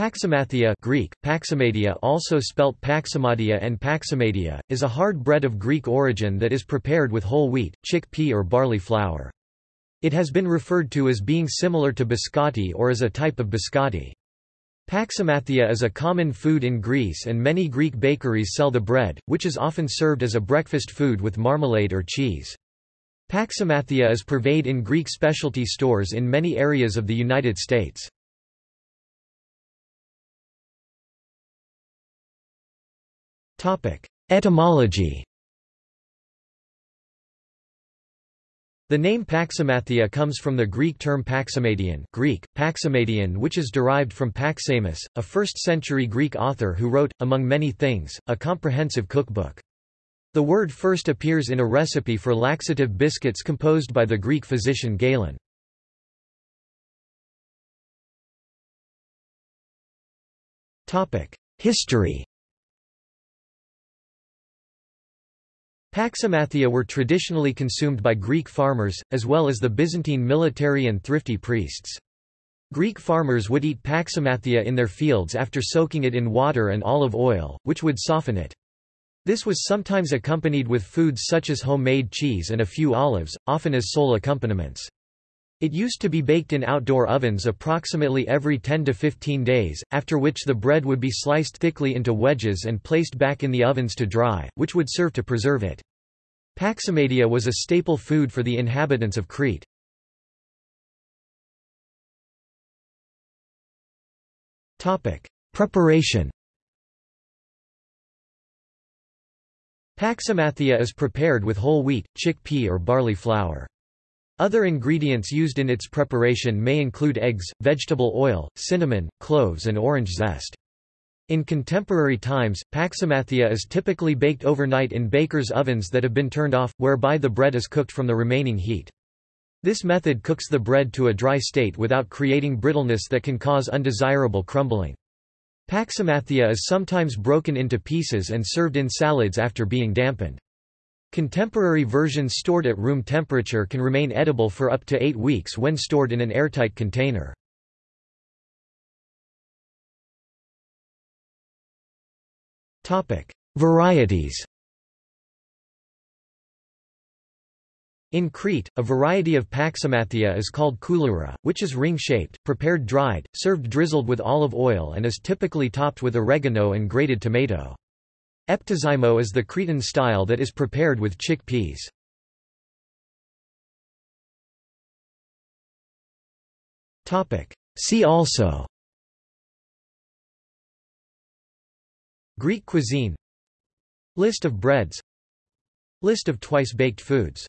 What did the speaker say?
Paximathia Greek, Paximadia also spelt Paximadia and Paximadia, is a hard bread of Greek origin that is prepared with whole wheat, chickpea or barley flour. It has been referred to as being similar to biscotti or as a type of biscotti. Paximathia is a common food in Greece and many Greek bakeries sell the bread, which is often served as a breakfast food with marmalade or cheese. Paximathia is purveyed in Greek specialty stores in many areas of the United States. Etymology The name Paximathia comes from the Greek term Paximadian Greek, Paximadian which is derived from Paxamus, a 1st-century Greek author who wrote, among many things, a comprehensive cookbook. The word first appears in a recipe for laxative biscuits composed by the Greek physician Galen. History Paximathia were traditionally consumed by Greek farmers, as well as the Byzantine military and thrifty priests. Greek farmers would eat Paximathia in their fields after soaking it in water and olive oil, which would soften it. This was sometimes accompanied with foods such as homemade cheese and a few olives, often as sole accompaniments. It used to be baked in outdoor ovens approximately every 10 to 15 days, after which the bread would be sliced thickly into wedges and placed back in the ovens to dry, which would serve to preserve it. Paximadia was a staple food for the inhabitants of Crete. Preparation Paximathia is prepared with whole wheat, chickpea or barley flour. Other ingredients used in its preparation may include eggs, vegetable oil, cinnamon, cloves and orange zest. In contemporary times, paximathia is typically baked overnight in bakers' ovens that have been turned off, whereby the bread is cooked from the remaining heat. This method cooks the bread to a dry state without creating brittleness that can cause undesirable crumbling. Paximathia is sometimes broken into pieces and served in salads after being dampened. Contemporary versions stored at room temperature can remain edible for up to eight weeks when stored in an airtight container. Varieties In Crete, a variety of paximathia is called kouloura, which is ring-shaped, prepared dried, served drizzled with olive oil and is typically topped with oregano and grated tomato. Eptizimo is the Cretan style that is prepared with chickpeas. See also. Greek cuisine. List of breads. List of twice-baked foods